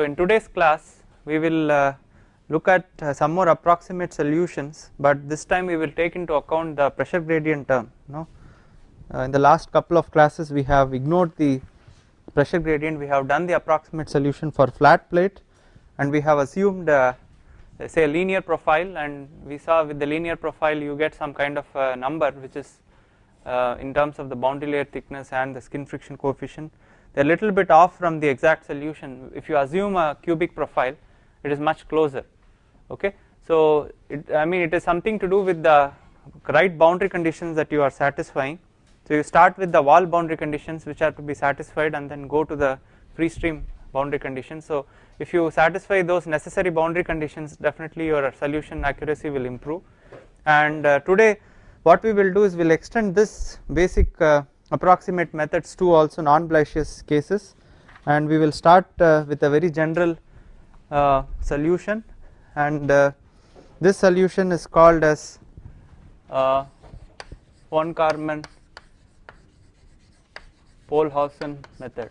So in today's class we will uh, look at uh, some more approximate solutions but this time we will take into account the pressure gradient term no uh, in the last couple of classes we have ignored the pressure gradient. We have done the approximate solution for flat plate and we have assumed uh, say a linear profile and we saw with the linear profile you get some kind of number which is uh, in terms of the boundary layer thickness and the skin friction coefficient they are a little bit off from the exact solution. If you assume a cubic profile it is much closer. Okay? So it, I mean it is something to do with the right boundary conditions that you are satisfying. So you start with the wall boundary conditions which are to be satisfied and then go to the free stream boundary conditions. So if you satisfy those necessary boundary conditions definitely your solution accuracy will improve. And uh, today what we will do is we will extend this basic uh, approximate methods to also non-Blasius cases. And we will start uh, with a very general uh, solution. And uh, this solution is called as uh, von Karman Pohlhausen method.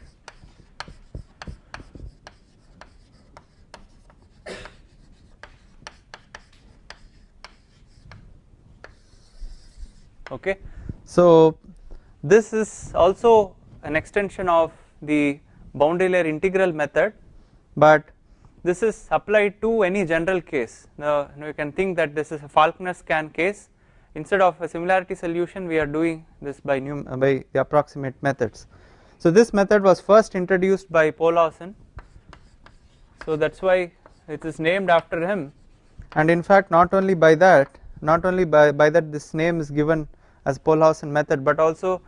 Okay, so this is also an extension of the boundary layer integral method, but this is applied to any general case. Now you can think that this is a Falkner-Skan case instead of a similarity solution we are doing this by, uh, by the approximate methods. So this method was first introduced by Pohlhausen so that is why it is named after him and in fact not only by that not only by, by that this name is given as Pohlhausen method but also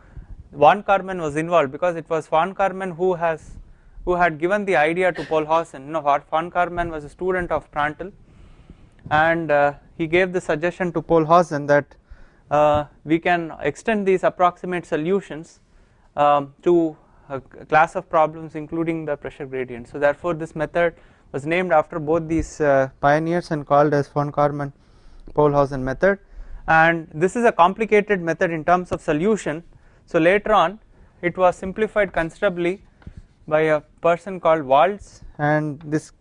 Von Karman was involved because it was Von Karman who has who had given the idea to Pohlhausen you know Von Karman was a student of Prandtl and uh, he gave the suggestion to Pohlhausen that uh, we can extend these approximate solutions um, to a class of problems including the pressure gradient. So therefore this method was named after both these uh, pioneers and called as von Karman Pohlhausen method and this is a complicated method in terms of solution. So later on it was simplified considerably by a person called Walz and this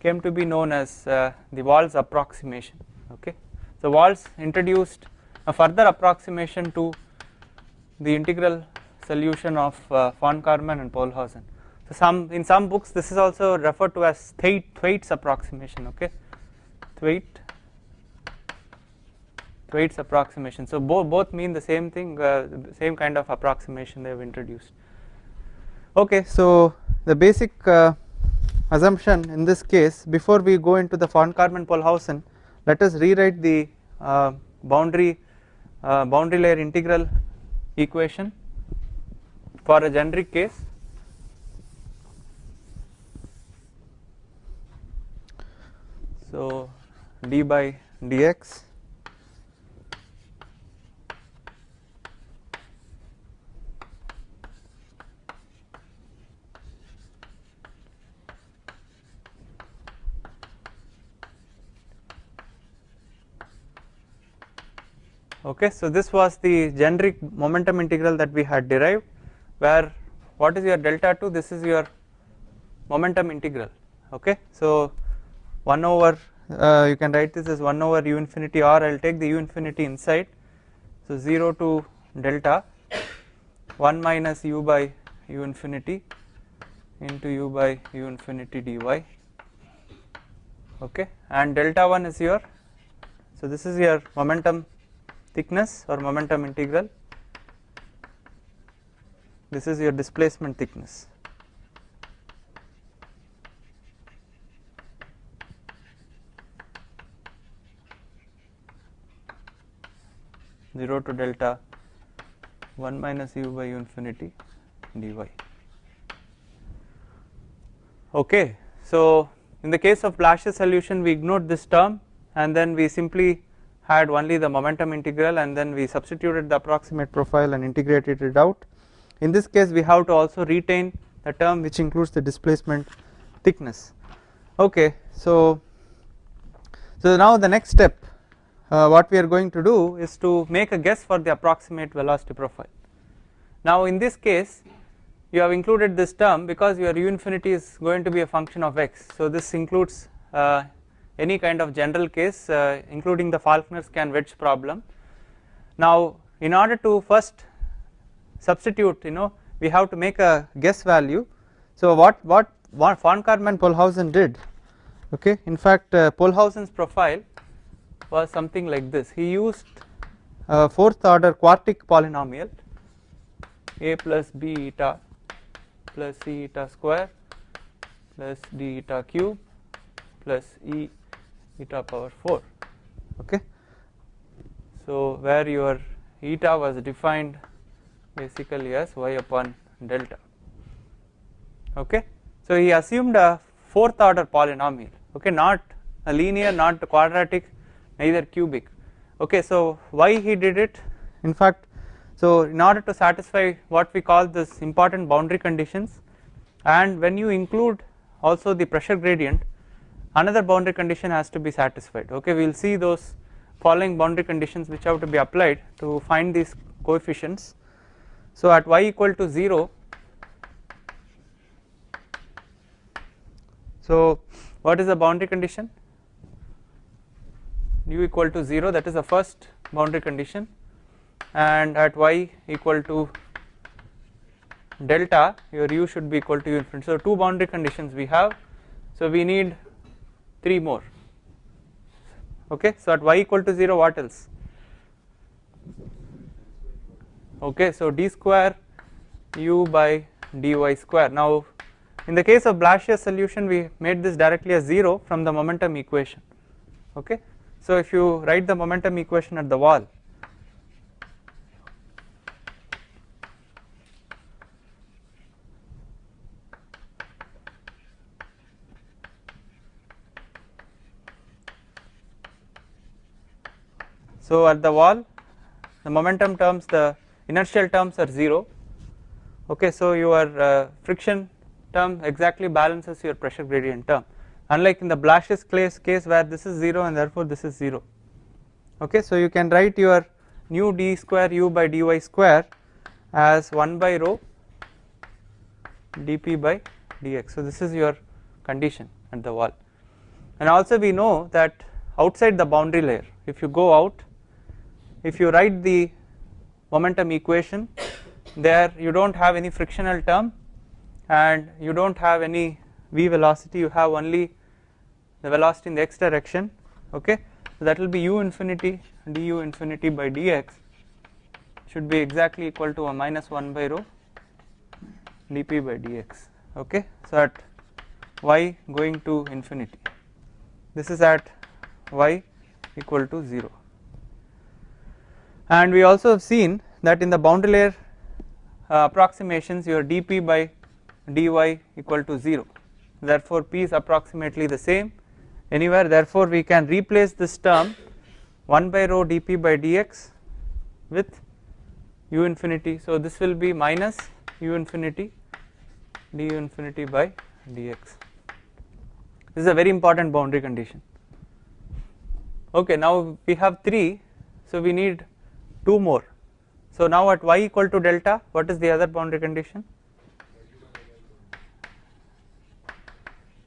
came to be known as uh, the Walz approximation okay. So Walz introduced a further approximation to the integral solution of uh, von Karman and Pohlhausen. So some in some books this is also referred to as Thwaite, Thwaites approximation okay Thwaite Thwaites approximation. So both both mean the same thing uh, same kind of approximation they have introduced. Okay so the basic uh, assumption in this case before we go into the von Karman Pohlhausen let us rewrite the uh, boundary uh, boundary layer integral equation for a generic case so d by dx okay so this was the generic momentum integral that we had derived where what is your delta 2 this is your momentum integral. Okay so 1 over uh, you can write this as 1 over u infinity or I will take the u infinity inside. So 0 to delta 1 minus u by u infinity into u by u infinity dy. Okay and delta 1 is your so this is your momentum thickness or momentum integral this is your displacement thickness zero to delta one minus u by u infinity dy. Okay, so in the case of Blasius solution we ignored this term and then we simply had only the momentum integral and then we substituted the approximate profile and integrated it out. In this case we have to also retain the term which includes the displacement thickness. Okay, so so now the next step uh, what we are going to do is to make a guess for the approximate velocity profile. Now in this case you have included this term because your u infinity is going to be a function of x. So this includes uh, any kind of general case uh, including the Falkner-Skan wedge problem. Now in order to first substitute you know we have to make a guess value. So what what, von Karman Pohlhausen did okay in fact uh, Pohlhausen's profile was something like this he used a fourth order quartic polynomial a plus b eta plus c eta square plus d eta cube plus e eta power 4 okay. So where your eta was defined basically as y upon delta. Okay. So he assumed a fourth order polynomial. Okay. Not a linear not quadratic neither cubic. Okay. So why he did it? In fact so in order to satisfy what we call this important boundary conditions and when you include also the pressure gradient another boundary condition has to be satisfied. Okay we will see those following boundary conditions which have to be applied to find these coefficients. So at y equal to 0 so what is the boundary condition? u equal to 0 that is the first boundary condition. And at y equal to delta your u should be equal to u. Infinity. So two boundary conditions we have. So we need three more. Okay so at y equal to 0 what else? Okay so d square u by dy square. Now in the case of Blasius solution we made this directly as 0 from the momentum equation. Okay so if you write the momentum equation at the wall so at the wall the momentum terms the inertial terms are 0 okay so your uh, friction term exactly balances your pressure gradient term. Unlike in the Blasius case, case where this is 0 and therefore this is 0 okay so you can write your nu d square u by dy square as 1 by rho dp by dx so this is your condition at the wall. And also we know that outside the boundary layer if you go out if you write the momentum equation there you do not have any frictional term and you do not have any v velocity. You have only the velocity in the x direction okay? So that will be u infinity du infinity by dx should be exactly equal to a minus 1 by rho dp by dx okay? So at y going to infinity. This is at y equal to 0 and we also have seen that in the boundary layer uh, approximations your dp by dy equal to 0 therefore p is approximately the same anywhere. Therefore we can replace this term 1 by rho dp by dx with u infinity. So this will be minus u infinity du infinity by dx. This is a very important boundary condition. Okay now we have 3 so we need 2 more. So now at y equal to delta what is the other boundary condition?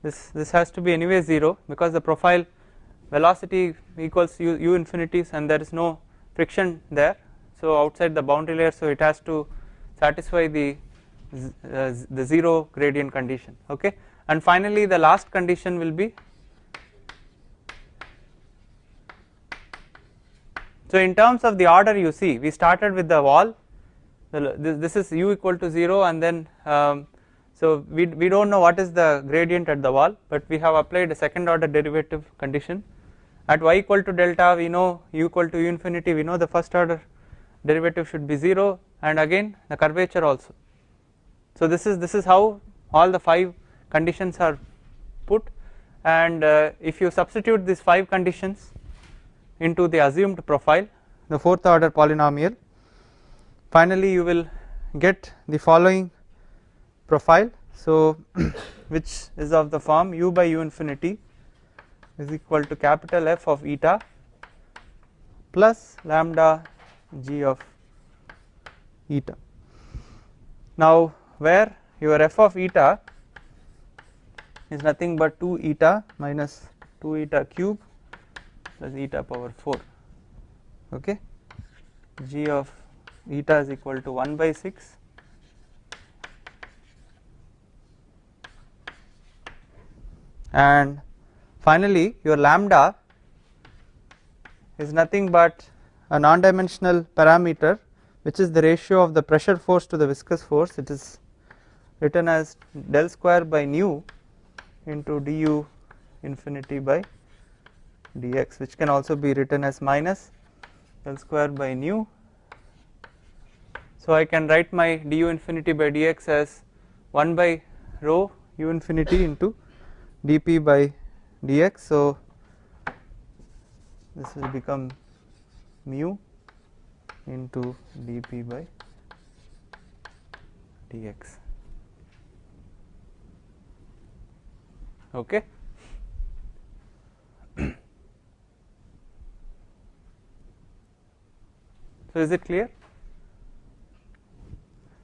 This this has to be anyway 0 because the profile velocity equals u, u infinities and there is no friction there. So outside the boundary layer so it has to satisfy the uh, the 0 gradient condition okay? And finally the last condition will be so in terms of the order you see we started with the wall this, is u equal to 0 and then um, so we, we do not know what is the gradient at the wall but we have applied a second order derivative condition at y equal to delta we know u equal to infinity we know the first order derivative should be 0 and again the curvature also. So this is this is how all the 5 conditions are put and uh, if you substitute these 5 conditions into the assumed profile. The fourth order polynomial. Finally you will get the following profile. So which is of the form u by u infinity is equal to capital F of eta plus lambda g of eta. Now where your f of eta is nothing but 2 eta minus 2 eta cube plus eta power 4 okay? G of eta is equal to 1 by 6 and finally your lambda is nothing but a non dimensional parameter which is the ratio of the pressure force to the viscous force. It is written as del square by nu into du infinity by dx which can also be written as minus L square by nu. So I can write my du infinity by dx as 1 by rho u infinity into dp by dx. So this will become mu into dp by dx. Okay. So is it clear?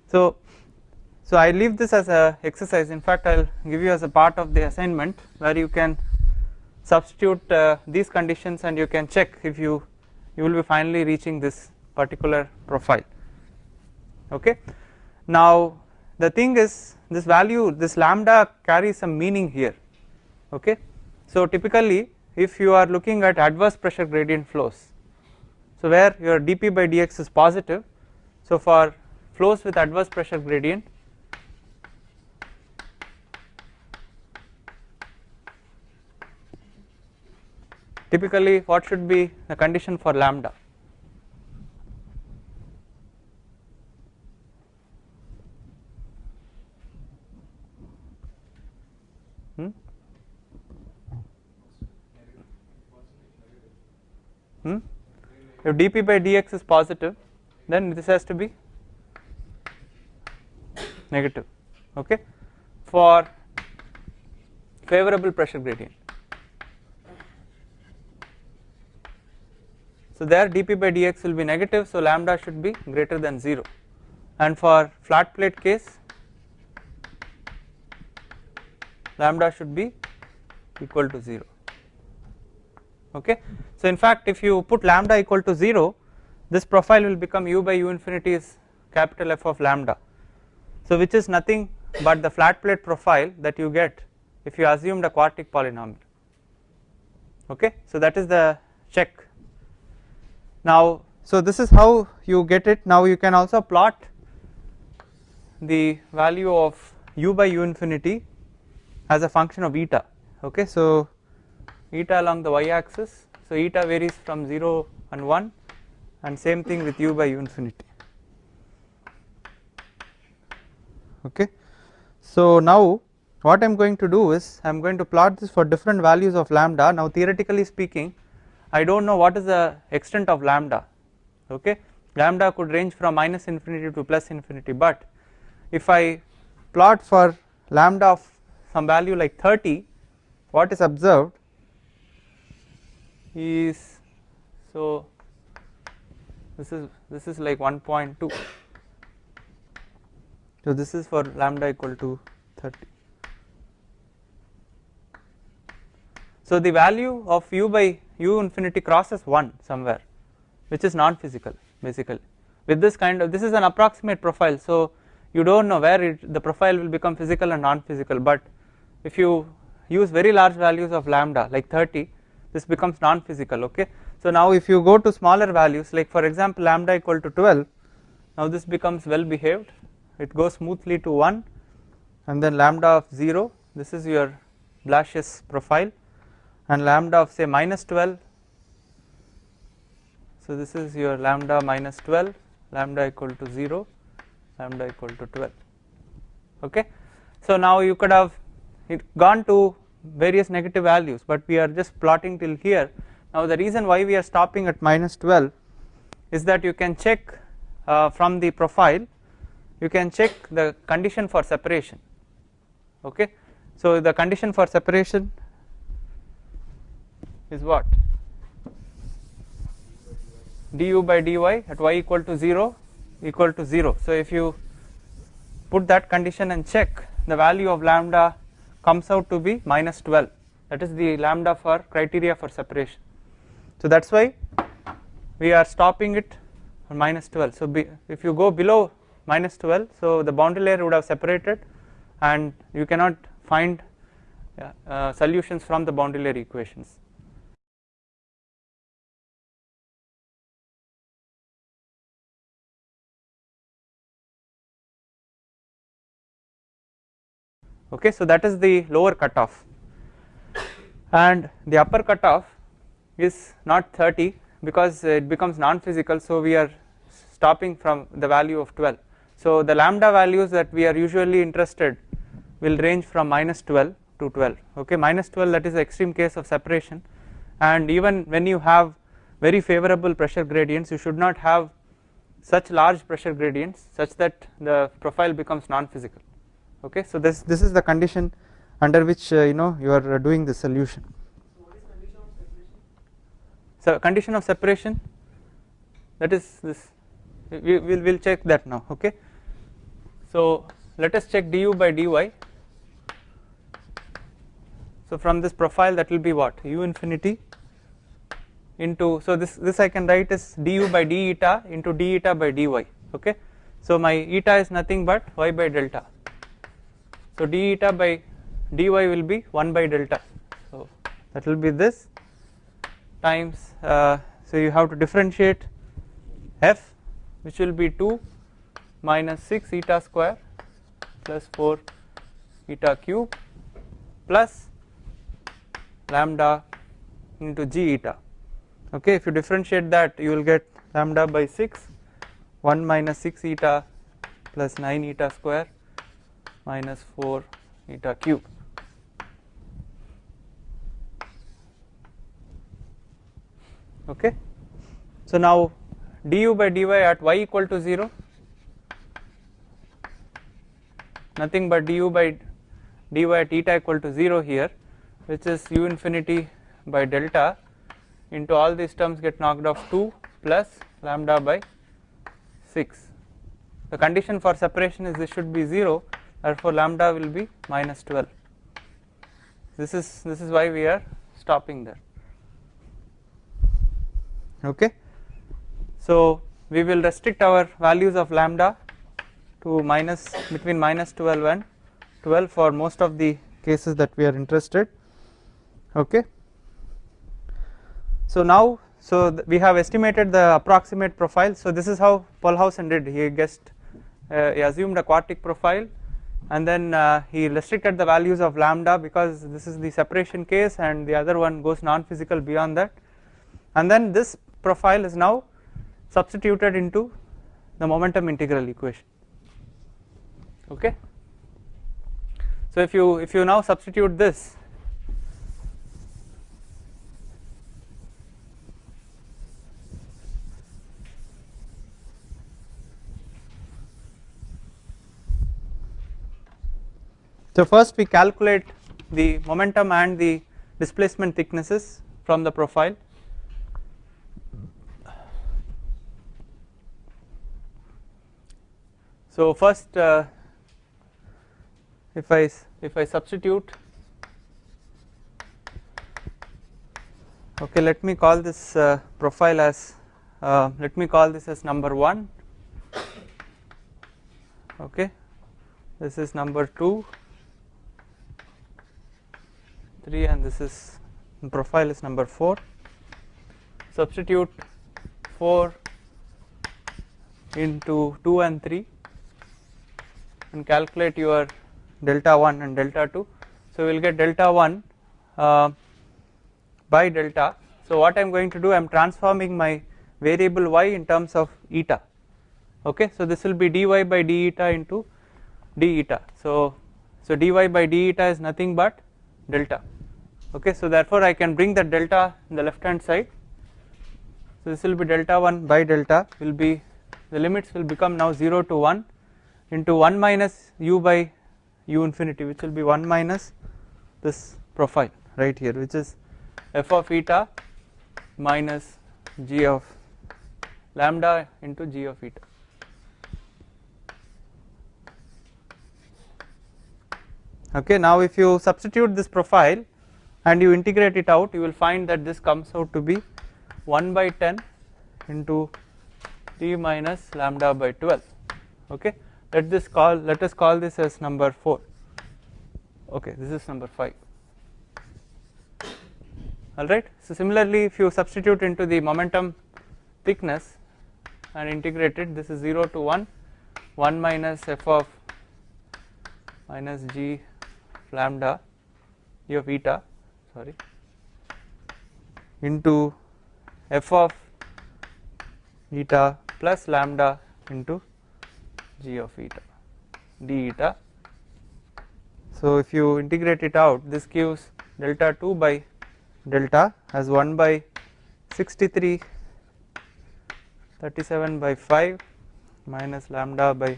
So, so I leave this as a exercise. In fact, I will give you as a part of the assignment where you can substitute uh, these conditions and you can check if you you will be finally reaching this particular profile. Okay. Now the thing is this value this lambda carries some meaning here. Okay. So typically if you are looking at adverse pressure gradient flows so where your dp by dx is positive so for flows with adverse pressure gradient typically what should be the condition for lambda hmm? Hmm? If dp by dx is positive then this has to be negative okay for favorable pressure gradient. So there dp by dx will be negative so lambda should be greater than 0 and for flat plate case lambda should be equal to 0 okay. So in fact if you put lambda equal to 0 this profile will become u by u infinity is capital F of lambda. So which is nothing but the flat plate profile that you get if you assume the quartic polynomial okay. So that is the check. Now so this is how you get it now you can also plot the value of u by u infinity as a function of eta okay. So eta along the y axis. So eta varies from 0 and 1 and same thing with u by u infinity. Okay. So now what I am going to do is I am going to plot this for different values of lambda. Now theoretically speaking I do not know what is the extent of lambda. Okay. Lambda could range from minus infinity to plus infinity but if I plot for lambda of some value like 30 what is observed is so this is this is like 1.2 so this is for lambda equal to 30 so the value of u by u infinity crosses 1 somewhere which is non physical basically. With this kind of this is an approximate profile so you do not know where it, the profile will become physical and non physical but if you use very large values of lambda like 30 this becomes non physical okay. So now if you go to smaller values like for example lambda equal to 12 now this becomes well behaved it goes smoothly to 1 and then lambda of 0 this is your Blasius profile and lambda of say minus 12 so this is your lambda minus 12 lambda equal to 0 lambda equal to 12 okay. So now you could have gone to various negative values but we are just plotting till here. Now the reason why we are stopping at minus 12 is that you can check uh, from the profile. You can check the condition for separation. Okay? So the condition for separation is what? du by dy at y equal to 0 equal to 0 so if you put that condition and check the value of lambda comes out to be minus 12 that is the lambda for criteria for separation. So that is why we are stopping it on minus 12. So be, if you go below minus 12 so the boundary layer would have separated and you cannot find uh, solutions from the boundary layer equations. Okay so that is the lower cutoff. And the upper cutoff is not 30 because it becomes non-physical so we are stopping from the value of 12 so the lambda values that we are usually interested will range from minus 12 to 12 okay minus 12 that is the extreme case of separation. And even when you have very favorable pressure gradients you should not have such large pressure gradients such that the profile becomes non-physical okay so this this is the condition under which uh, you know you are uh, doing the solution. So condition of separation that is this. We will we'll check that now okay? So let us check du by dy. So from this profile that will be what? U infinity into so this this I can write as du by d eta into d eta by dy okay? So my eta is nothing but y by delta so d eta by dy will be 1 by delta. So that will be this times uh, so you have to differentiate f which will be 2 minus 6 eta square plus 4 eta cube plus lambda into g eta. Okay if you differentiate that you will get lambda by 6 1 minus 6 eta plus 9 eta square minus 4 eta cube. Okay? So now du by dy at y equal to 0 nothing but du by dy at eta equal to 0 here which is u infinity by delta into all these terms get knocked off 2 plus lambda by 6. The condition for separation is this should be 0 therefore lambda will be minus 12. This is this is why we are stopping there. Okay. So we will restrict our values of lambda to minus between minus 12 and 12 for most of the cases that we are interested okay so now so we have estimated the approximate profile so this is how Pohlhausen did he guessed uh, he assumed a quartic profile and then uh, he restricted the values of lambda because this is the separation case and the other one goes non-physical beyond that. And then this profile is now substituted into the momentum integral equation. Okay? So if you if you now substitute this So first we calculate the momentum and the displacement thicknesses from the profile. So first uh, if I if I substitute okay let me call this uh, profile as uh, let me call this as number 1 okay this is number 2 3 and this is profile is number 4 substitute 4 into 2 and 3 and calculate your delta 1 and delta 2 so we will get delta 1 uh, by delta. So what I am going to do I am transforming my variable y in terms of eta. Okay? So this will be dy by d eta into d eta. So so dy by d eta is nothing but delta okay so therefore I can bring the delta in the left hand side. So this will be delta 1 by delta will be the limits will become now 0 to 1 into 1 minus u by u infinity which will be 1 minus this profile right here which is f of eta minus g of lambda into g of eta. Okay now if you substitute this profile and you integrate it out you will find that this comes out to be 1 by 10 into t minus lambda by 12 okay? Let this call let us call this as number 4 okay this is number 5 alright? So similarly if you substitute into the momentum thickness and integrate it this is 0 to 1 1 minus f of minus g lambda e of eta sorry. Into f of eta plus lambda into g of eta d eta. So if you integrate it out this gives delta 2 by delta as 1 by 63 37 by 5 minus lambda by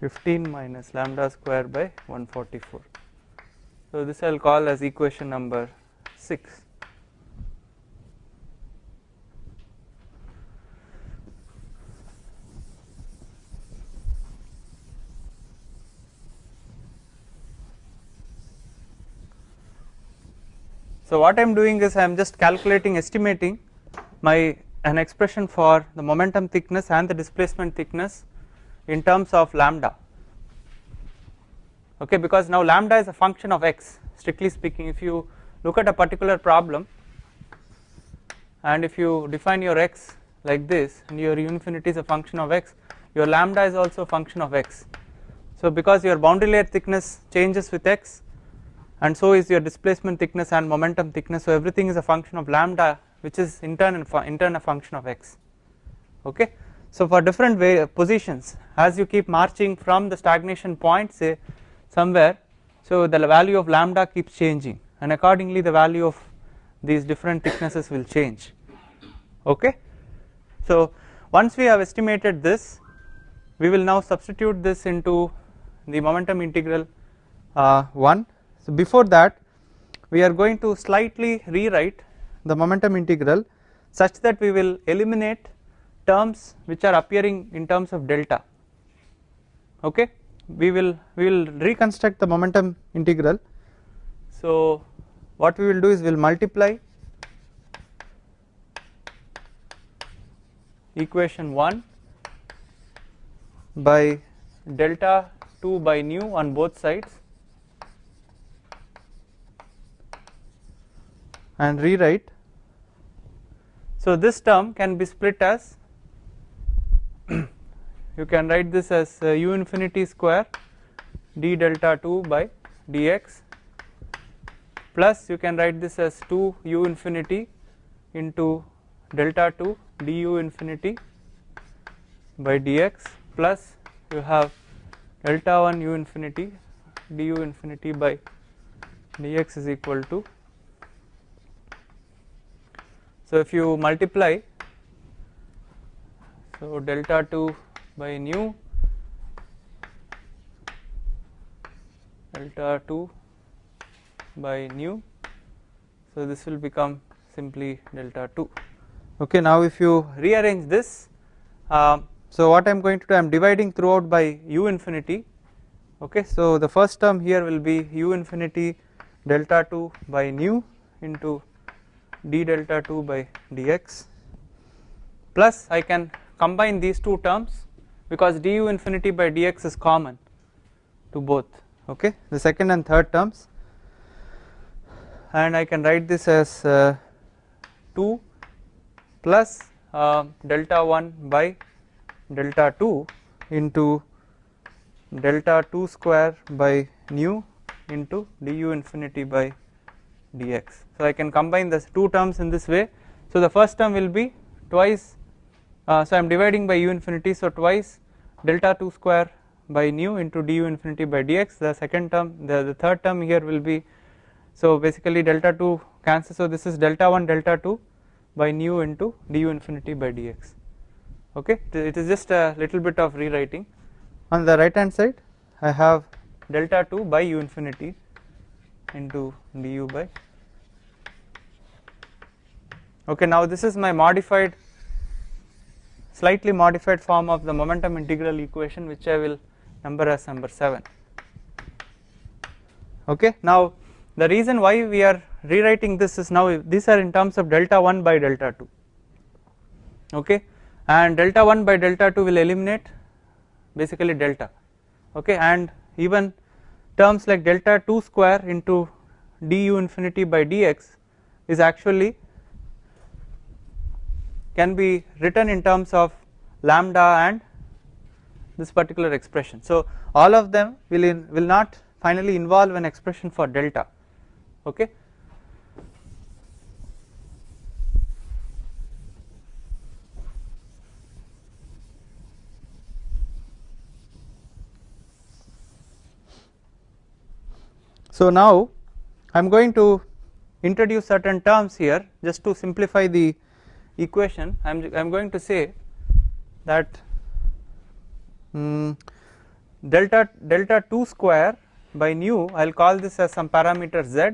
15 minus lambda square by 144 so this I will call as equation number 6 So what I am doing is I am just calculating estimating my an expression for the momentum thickness and the displacement thickness in terms of lambda okay because now lambda is a function of x strictly speaking if you look at a particular problem and if you define your x like this and your infinity is a function of x your lambda is also a function of x. So because your boundary layer thickness changes with x and so is your displacement thickness and momentum thickness so everything is a function of lambda which is in turn in turn a function of x. Okay? So for different positions as you keep marching from the stagnation point say somewhere. So the value of lambda keeps changing and accordingly the value of these different thicknesses will change. Okay? So once we have estimated this we will now substitute this into the momentum integral uh, 1 so before that we are going to slightly rewrite the momentum integral such that we will eliminate terms which are appearing in terms of delta. Okay we will we will reconstruct the momentum integral so what we will do is we will multiply equation 1 by delta 2 by nu on both sides and rewrite. So this term can be split as you can write this as uh, u infinity square d delta 2 by dx plus you can write this as 2 u infinity into delta 2 du infinity by dx plus you have delta 1 u infinity du infinity by dx is equal to. So if you multiply so delta 2 by nu delta 2 by nu. So this will become simply delta 2 okay now if you rearrange this uh, so what I am going to do I am dividing throughout by u infinity. Okay so the first term here will be u infinity delta 2 by nu into d delta 2 by dx plus I can combine these two terms because du infinity by dx is common to both okay the second and third terms and I can write this as uh, 2 plus uh, delta 1 by delta 2 into delta 2 square by nu into du infinity by dx. So I can combine the two terms in this way. So the first term will be twice, uh, so I am dividing by u infinity, so twice delta 2 square by nu into du infinity by dx. The second term, the, the third term here will be, so basically delta 2 cancels, so this is delta 1 delta 2 by nu into du infinity by dx. Okay, it is just a little bit of rewriting. On the right hand side, I have delta 2 by u infinity into du by okay now this is my modified slightly modified form of the momentum integral equation which I will number as number 7 okay now the reason why we are rewriting this is now these are in terms of delta 1 by delta 2 okay and delta 1 by delta 2 will eliminate basically delta. Okay and even terms like delta 2 square into du infinity by dx is actually can be written in terms of lambda and this particular expression. So, all of them will in, will not finally involve an expression for delta okay So now I am going to introduce certain terms here just to simplify the equation I am I am going to say that um, delta delta 2 square by nu I will call this as some parameter z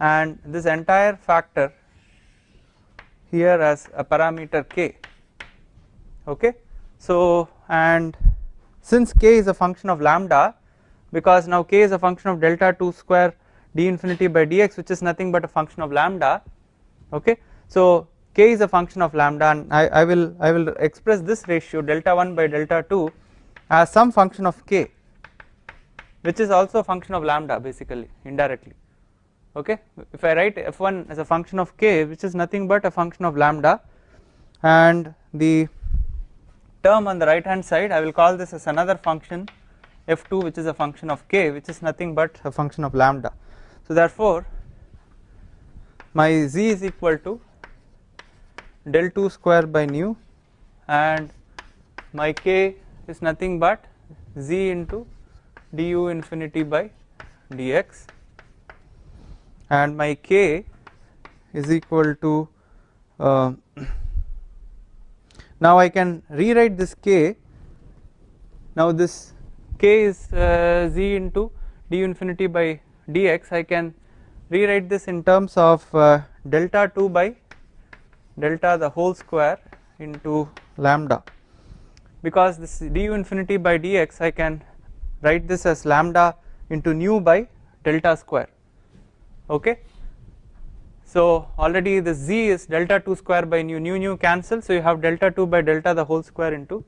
and this entire factor here as a parameter k. Okay? So and since k is a function of lambda because now k is a function of delta 2 square d infinity by dx which is nothing but a function of lambda okay? So k is a function of lambda and I, I will I will express this ratio delta 1 by delta 2 as some function of k which is also a function of lambda basically indirectly. Okay? If I write f1 as a function of k which is nothing but a function of lambda and the term on the right hand side I will call this as another function f2 which is a function of k which is nothing but a function of lambda. So therefore my z is equal to del 2 square by nu and my k is nothing but z into du infinity by dx and my k is equal to uh, now I can rewrite this k. Now this k is uh, z into du infinity by dx. I can rewrite this in terms of uh, delta 2 by delta the whole square into lambda. Because this du infinity by dx I can write this as lambda into nu by delta square. Okay? So already the z is delta 2 square by nu nu nu cancel. So you have delta 2 by delta the whole square into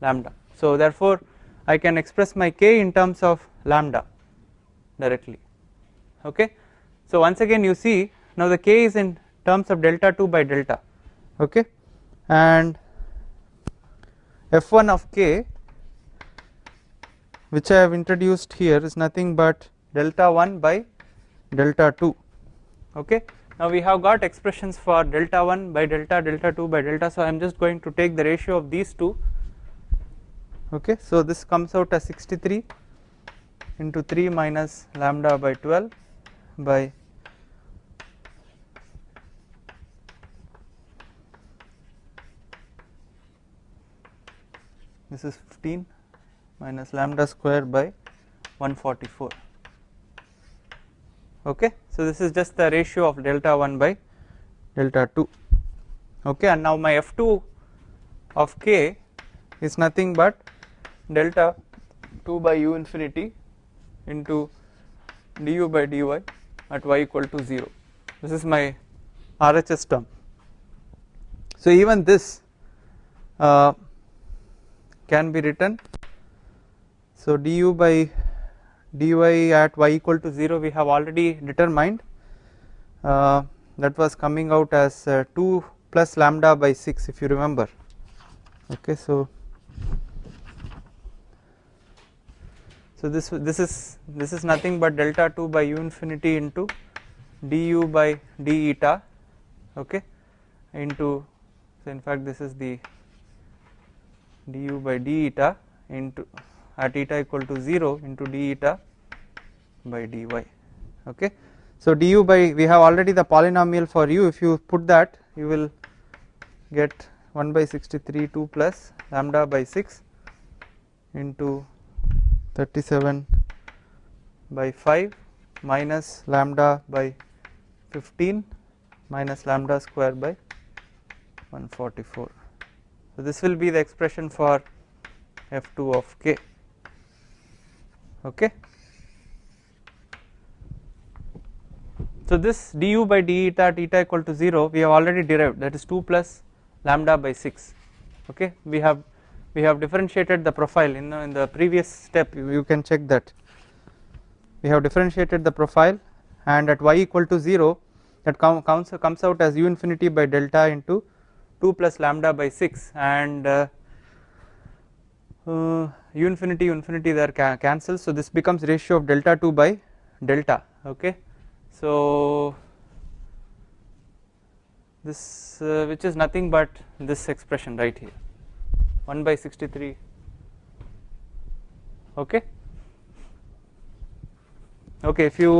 lambda. So therefore I can express my k in terms of lambda directly. Okay? So once again you see now the k is in terms of delta 2 by delta okay? And f1 of k which I have introduced here is nothing but delta 1 by delta 2 okay? Now we have got expressions for delta 1 by delta delta 2 by delta so I am just going to take the ratio of these two okay? So this comes out as 63 into 3 minus lambda by 12 by this is 15 minus lambda square by 144 okay? So this is just the ratio of delta 1 by delta 2 okay? And now my f2 of k is nothing but delta 2 by u infinity into du by dy at y equal to 0 this is my RHS term. So even this uh, can be written. So du by dy at y equal to 0 we have already determined. Uh, that was coming out as uh, 2 plus lambda by 6 if you remember. Okay so so this this is this is nothing but delta 2 by u infinity into du by d eta. Okay into so in fact this is the du by d eta into at eta equal to 0 into d eta by dy okay. So du by we have already the polynomial for u. If you put that you will get 1 by 63 2 plus lambda by 6 into 37 by 5 minus lambda by 15 minus lambda square by 144 so, this will be the expression for f2 of k okay. So this du by d eta eta equal to 0 we have already derived that is 2 plus lambda by 6 okay. We have we have differentiated the profile in the, in the previous step. You, you can check that. We have differentiated the profile and at y equal to 0 that com comes, comes out as u infinity by delta into 2 plus lambda by 6 and uh, uh, u infinity u infinity there ca cancels so this becomes ratio of delta 2 by delta okay. So this uh, which is nothing but this expression right here 1 by 63 okay. Okay if you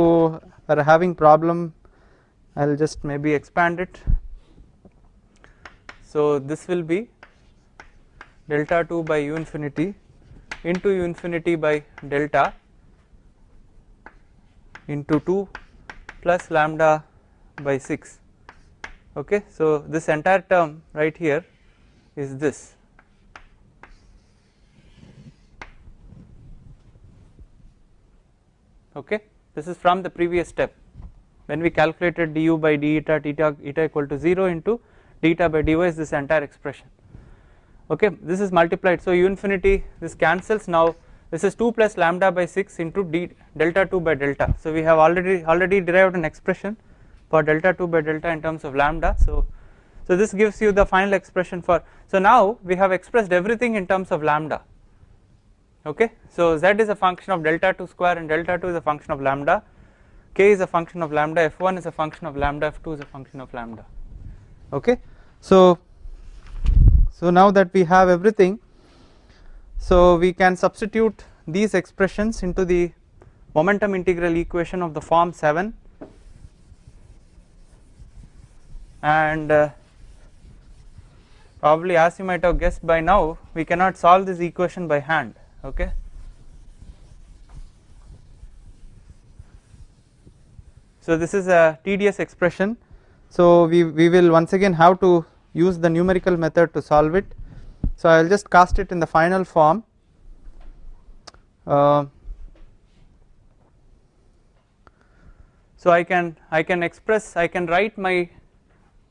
are having problem I will just maybe expand it so this will be delta 2 by u infinity into u infinity by delta into 2 plus lambda by 6 okay? So this entire term right here is this. Okay? This is from the previous step. When we calculated du by d eta eta eta equal to 0 into d eta by dy is this entire expression. Okay this is multiplied. So u infinity this cancels. Now this is 2 plus lambda by 6 into d delta 2 by delta. So we have already already derived an expression for delta 2 by delta in terms of lambda. So so this gives you the final expression for so now we have expressed everything in terms of lambda. Okay so z is a function of delta 2 square and delta 2 is a function of lambda. K is a function of lambda. F1 is a function of lambda. F2 is a function of lambda. Okay so so now that we have everything so we can substitute these expressions into the momentum integral equation of the form 7 and uh, probably as you might have guessed by now we cannot solve this equation by hand okay? So this is a tedious expression. So we, we will once again have to use the numerical method to solve it. So I will just cast it in the final form. Uh, so I can I can express I can write my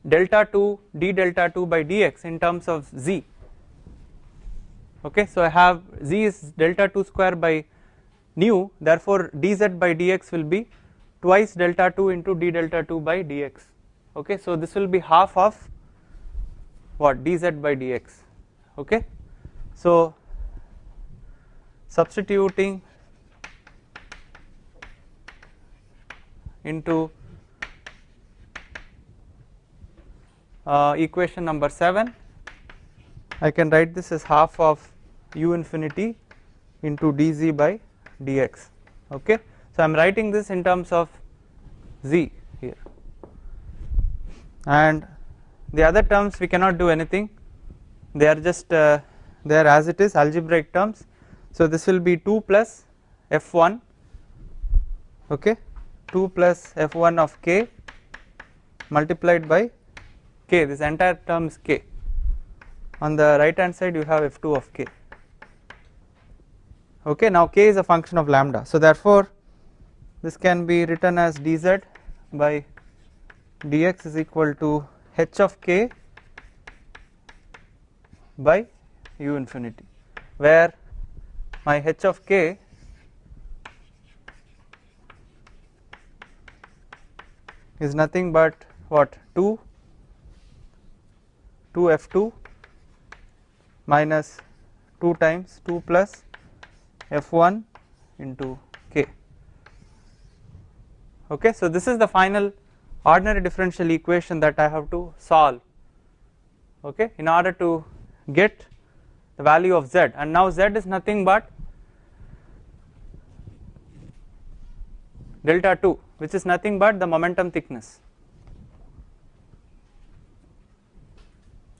delta 2 d delta 2 by dx in terms of z. Okay so I have z is delta 2 square by nu therefore dz by dx will be twice delta 2 into d delta 2 by dx. Okay so this will be half of what dz by dx okay? So substituting into uh, equation number 7 I can write this as half of u infinity into dz by dx okay? So I am writing this in terms of z here. And the other terms we cannot do anything. They are just uh, there as it is algebraic terms. So this will be 2 plus f1 okay? 2 plus f1 of k multiplied by k. This entire term is k. On the right hand side you have f2 of k. Okay now k is a function of lambda. So therefore this can be written as dz by dx is equal to h of k by u infinity where my h of k is nothing but what? 2 2 f2 minus 2 times 2 plus f1 into k. Okay so this is the final ordinary differential equation that I have to solve okay in order to get the value of z and now z is nothing but delta 2 which is nothing but the momentum thickness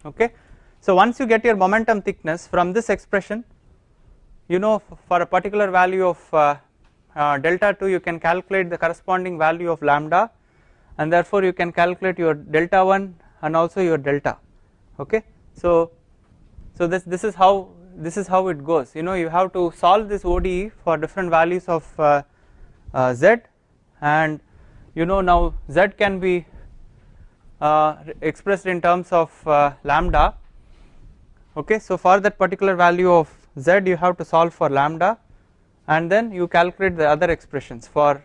okay. So once you get your momentum thickness from this expression you know for a particular value of uh, uh, delta 2 you can calculate the corresponding value of lambda and therefore you can calculate your delta 1 and also your delta okay. So so this this is how this is how it goes you know you have to solve this ODE for different values of uh, uh, z and you know now z can be uh, expressed in terms of uh, lambda okay so for that particular value of z you have to solve for lambda and then you calculate the other expressions for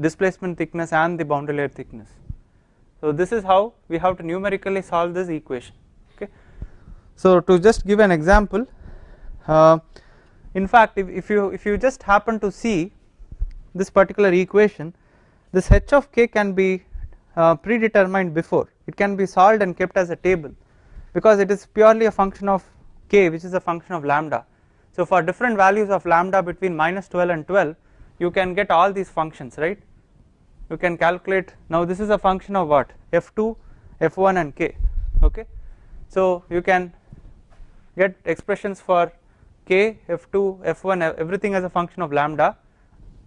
displacement thickness and the boundary layer thickness. So this is how we have to numerically solve this equation okay. So to just give an example uh, in fact if, if you if you just happen to see this particular equation this h of k can be uh, predetermined before. It can be solved and kept as a table because it is purely a function of k which is a function of lambda. So for different values of lambda between minus 12 and 12 you can get all these functions right? You can calculate now this is a function of what? F2 f1 and k okay? So you can get expressions for k f2 f1 everything as a function of lambda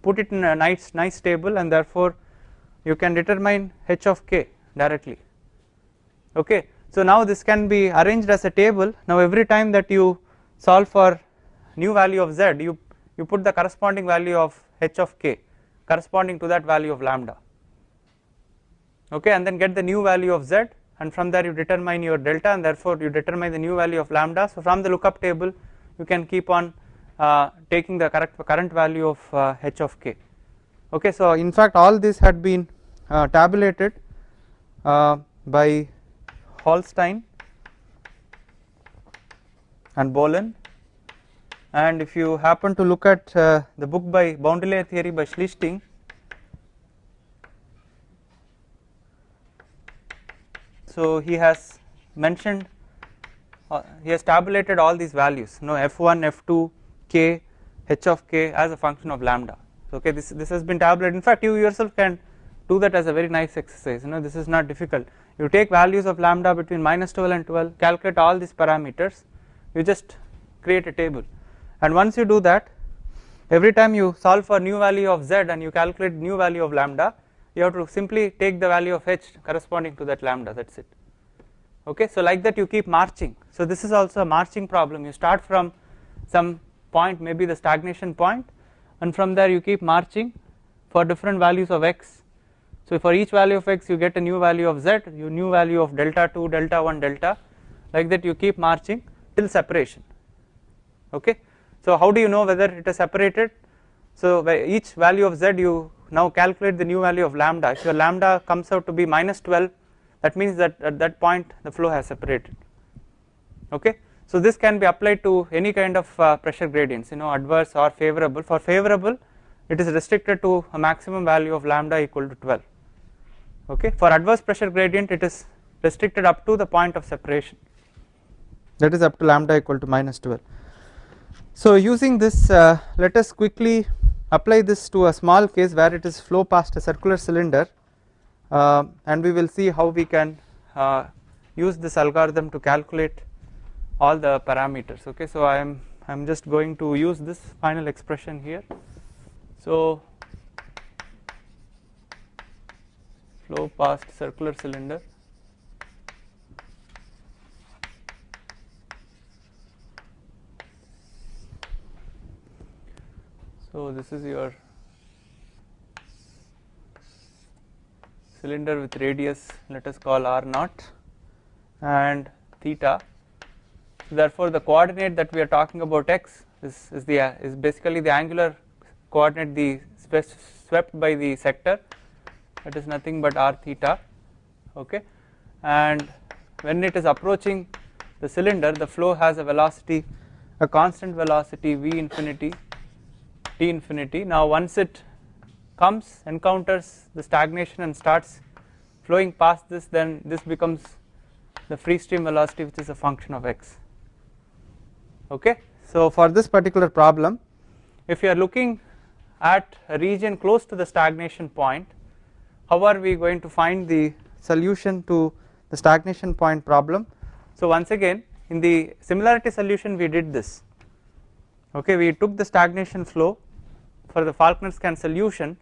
put it in a nice nice table and therefore you can determine h of k directly okay? So now this can be arranged as a table. Now every time that you solve for new value of z you you put the corresponding value of h of k corresponding to that value of lambda. Okay and then get the new value of z and from there you determine your delta and therefore you determine the new value of lambda. So from the lookup table you can keep on uh, taking the correct current value of uh, h of k. Okay so in fact all this had been uh, tabulated uh, by Holstein and Bohlen and if you happen to look at uh, the book by boundary layer theory by Schlichting so he has mentioned uh, he has tabulated all these values you know f1 f2 k h of k as a function of lambda. So okay this this has been tabulated. In fact you yourself can do that as a very nice exercise you know this is not difficult. You take values of lambda between minus 12 and 12 calculate all these parameters you just create a table and once you do that every time you solve for new value of z and you calculate new value of lambda you have to simply take the value of h corresponding to that lambda. That is it. Okay? So like that you keep marching. So this is also a marching problem. You start from some point maybe the stagnation point and from there you keep marching for different values of x. So for each value of x you get a new value of z you new value of delta 2 delta 1 delta like that you keep marching till separation. Okay so how do you know whether it is separated? So each value of z you now calculate the new value of lambda. If your lambda comes out to be minus 12 that means that at that point the flow has separated. Okay. So this can be applied to any kind of uh, pressure gradients you know adverse or favorable. For favorable it is restricted to a maximum value of lambda equal to 12 okay? For adverse pressure gradient it is restricted up to the point of separation. That is up to lambda equal to minus 12 so using this uh, let us quickly apply this to a small case where it is flow past a circular cylinder uh, and we will see how we can uh, use this algorithm to calculate all the parameters. Okay so I am I am just going to use this final expression here. So flow past circular cylinder So this is your cylinder with radius let us call r naught and theta. Therefore the coordinate that we are talking about x is, is the is basically the angular coordinate the swept by the sector. That is nothing but r theta okay? And when it is approaching the cylinder the flow has a velocity a constant velocity v infinity T infinity. Now once it comes encounters the stagnation and starts flowing past this then this becomes the free stream velocity which is a function of x okay. So for this particular problem if you are looking at a region close to the stagnation point how are we going to find the solution to the stagnation point problem. So once again in the similarity solution we did this okay we took the stagnation flow for the Falkner-Skan solution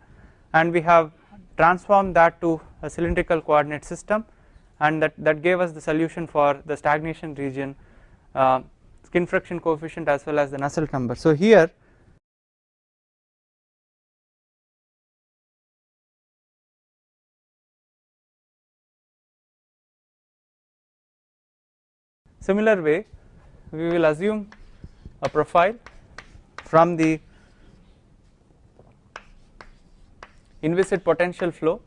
and we have transformed that to a cylindrical coordinate system and that, that gave us the solution for the stagnation region uh, skin friction coefficient as well as the Nusselt number. So here similar way we will assume a profile from the inviscid potential flow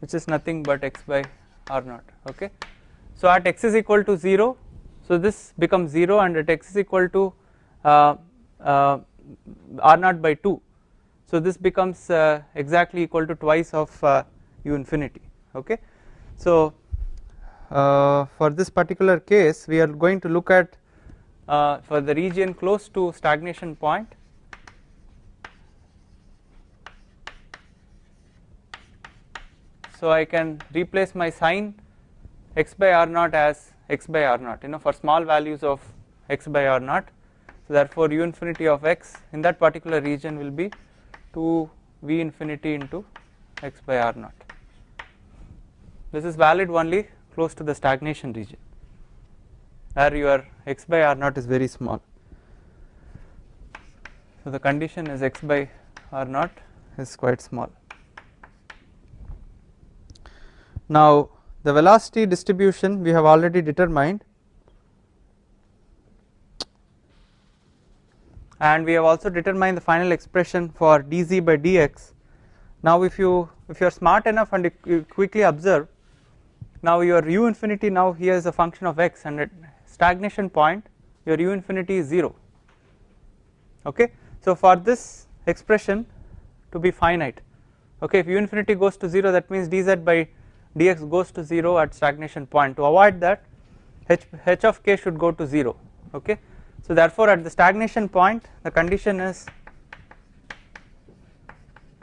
which is nothing but x by r naught okay. So at x is equal to 0 so this becomes 0 and at x is equal to uh, uh, r naught by 2 so this becomes uh, exactly equal to twice of uh, u infinity okay. So uh, for this particular case we are going to look at uh, for the region close to stagnation point. So I can replace my sine x by r naught as x by r naught you know for small values of x by r naught. So therefore u infinity of x in that particular region will be 2 v infinity into x by r naught. This is valid only close to the stagnation region where your x by r naught is very small. So the condition is x by r naught is quite small. Now the velocity distribution we have already determined and we have also determined the final expression for dz by dx. Now if you if you are smart enough and you quickly observe now your u infinity now here is a function of x and at stagnation point your u infinity is 0 okay. So for this expression to be finite okay if u infinity goes to 0 that means dz by dx goes to 0 at stagnation point to avoid that h, h of k should go to 0 okay. So therefore at the stagnation point the condition is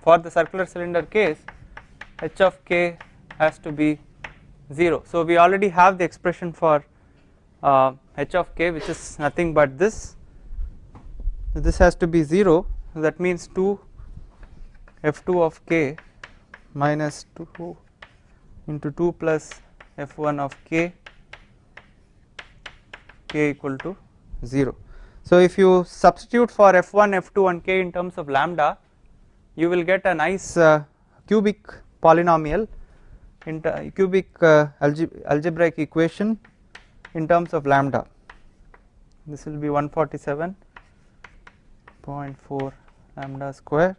for the circular cylinder case h of k has to be 0. So we already have the expression for uh, h of k which is nothing but this. This has to be 0 that means 2 f2 of k minus 2 into 2 plus f1 of k k equal to 0. So if you substitute for f1 f2 and k in terms of lambda you will get a nice uh, cubic polynomial in cubic uh, algebraic equation in terms of lambda. This will be 147.4 lambda square.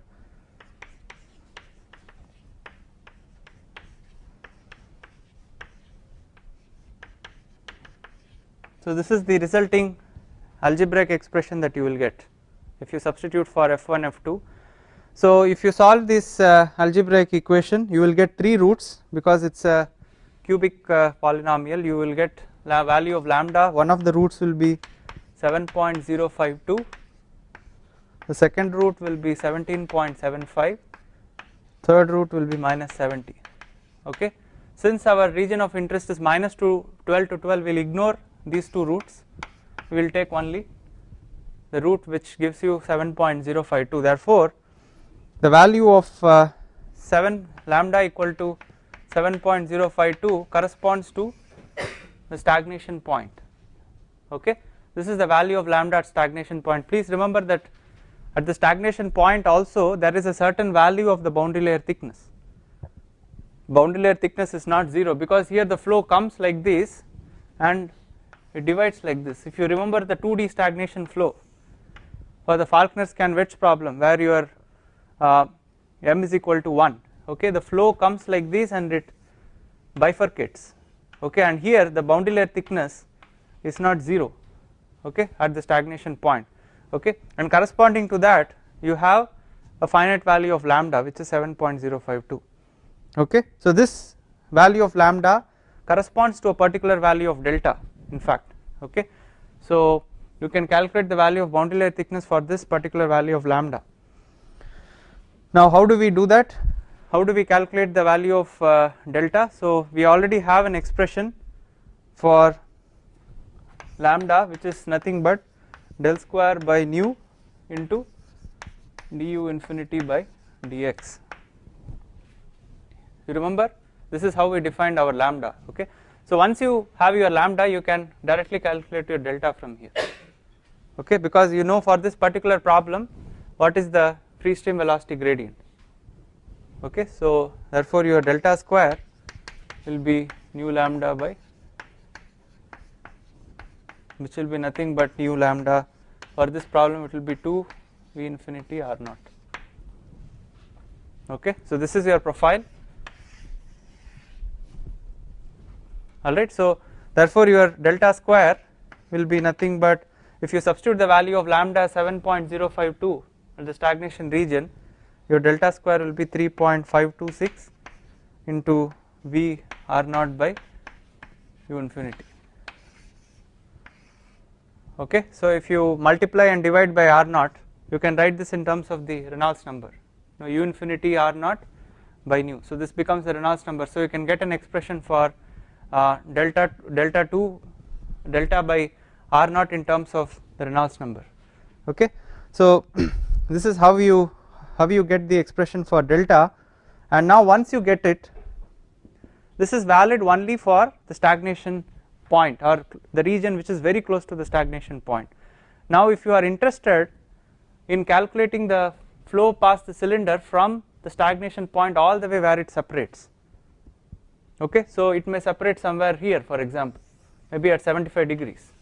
So this is the resulting algebraic expression that you will get if you substitute for f1 f2 so if you solve this uh, algebraic equation you will get 3 roots because it is a cubic uh, polynomial. You will get value of lambda one of the roots will be 7.052 the second root will be 17.75 third root will be minus 70 okay? Since our region of interest is minus to 12 to 12 we will ignore these two roots. We will take only the root which gives you 7.052 therefore the value of uh, 7 lambda equal to 7.052 corresponds to the stagnation point. Okay? This is the value of lambda at stagnation point. Please remember that at the stagnation point also there is a certain value of the boundary layer thickness. Boundary layer thickness is not 0 because here the flow comes like this and it divides like this. If you remember the 2D stagnation flow for the Falkner-Skan wedge problem where your uh, m is equal to 1 okay the flow comes like this and it bifurcates okay and here the boundary layer thickness is not 0 okay at the stagnation point okay. And corresponding to that you have a finite value of lambda which is 7.052 okay. So this value of lambda corresponds to a particular value of delta in fact okay. So you can calculate the value of boundary layer thickness for this particular value of lambda. Now how do we do that? How do we calculate the value of uh, delta? So we already have an expression for lambda which is nothing but del square by nu into du infinity by dx. You remember this is how we defined our lambda okay. So once you have your lambda you can directly calculate your delta from here okay because you know for this particular problem what is the free stream velocity gradient okay so therefore your delta square will be nu lambda by which will be nothing but u lambda. For this problem it will be 2 v infinity r naught. Okay so this is your profile. Alright so therefore your delta square will be nothing but if you substitute the value of lambda 7.052 at the stagnation region your delta square will be 3.526 into v r naught by u infinity. Okay? So if you multiply and divide by r naught you can write this in terms of the Reynolds number. Now u infinity r naught by nu. So this becomes the Reynolds number. So you can get an expression for uh, delta delta 2 delta by r naught in terms of the Reynolds number. Okay? So this is how you how you get the expression for delta and now once you get it this is valid only for the stagnation point or the region which is very close to the stagnation point. Now if you are interested in calculating the flow past the cylinder from the stagnation point all the way where it separates okay so it may separate somewhere here for example maybe at 75 degrees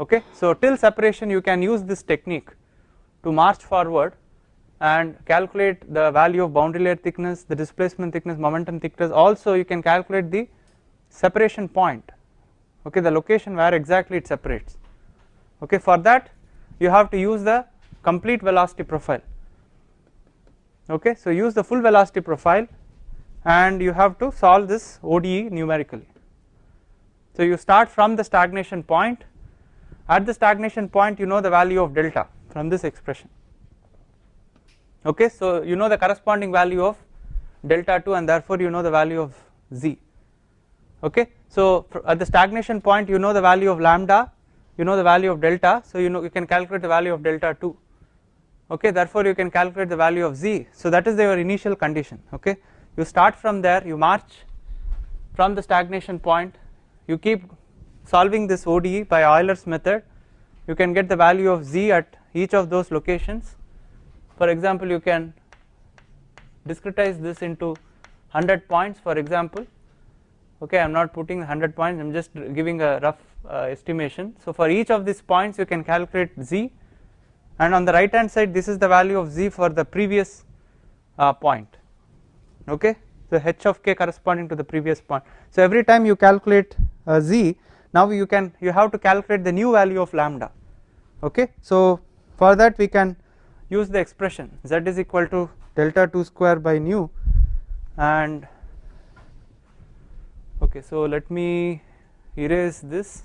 okay so till separation you can use this technique to march forward and calculate the value of boundary layer thickness the displacement thickness momentum thickness. Also you can calculate the separation point okay the location where exactly it separates. Okay for that you have to use the complete velocity profile. Okay so use the full velocity profile and you have to solve this ODE numerically. So you start from the stagnation point. At the stagnation point you know the value of delta from this expression. Okay so you know the corresponding value of delta 2 and therefore you know the value of z. Okay so at the stagnation point you know the value of lambda you know the value of delta so you know you can calculate the value of delta 2 okay therefore you can calculate the value of z. So that is your initial condition. Okay you start from there you march from the stagnation point you keep solving this ODE by Euler's method. You can get the value of z at each of those locations. For example you can discretize this into 100 points for example. Okay I am not putting 100 points I am just giving a rough uh, estimation. So for each of these points you can calculate z. And on the right hand side this is the value of z for the previous uh, point. Okay? So h of k corresponding to the previous point. So every time you calculate uh, z now you can you have to calculate the new value of lambda. Okay? So for that we can use the expression z is equal to delta 2 square by nu and okay so let me erase this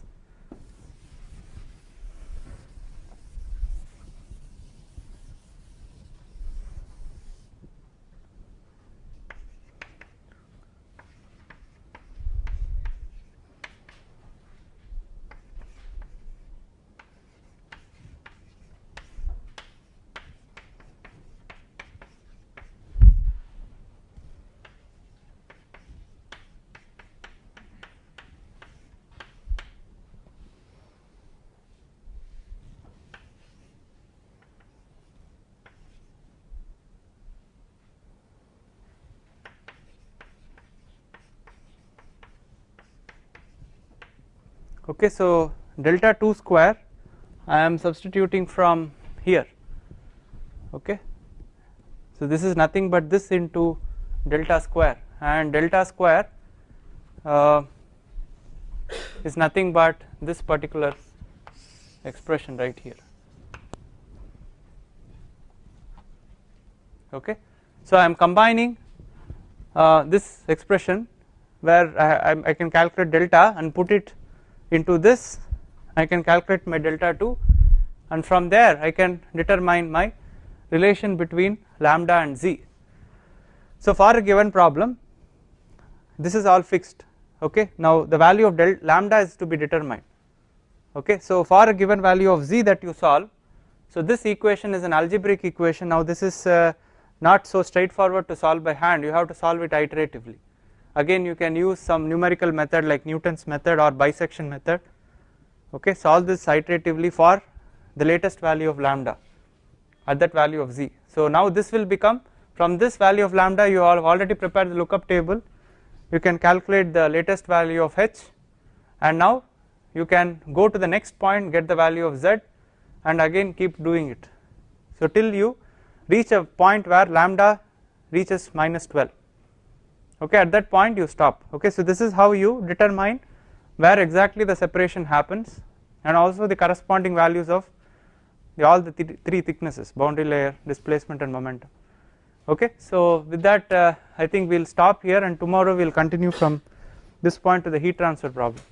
okay so delta 2 square I am substituting from here. Okay? So this is nothing but this into delta square. And delta square uh, is nothing but this particular expression right here. Okay? So I am combining uh, this expression where I, I, I can calculate delta and put it into this I can calculate my delta 2 and from there I can determine my relation between lambda and z. So for a given problem this is all fixed okay? Now the value of del lambda is to be determined okay? So for a given value of z that you solve so this equation is an algebraic equation. Now this is uh, not so straightforward to solve by hand. You have to solve it iteratively again you can use some numerical method like Newton's method or bisection method okay solve this iteratively for the latest value of lambda at that value of z. So now this will become from this value of lambda you have already prepared the lookup table you can calculate the latest value of h and now you can go to the next point get the value of z and again keep doing it. So till you reach a point where lambda reaches minus 12 okay at that point you stop. Okay so this is how you determine where exactly the separation happens and also the corresponding values of the all the th three thicknesses boundary layer displacement and momentum. Okay so with that uh, I think we will stop here and tomorrow we will continue from this point to the heat transfer problem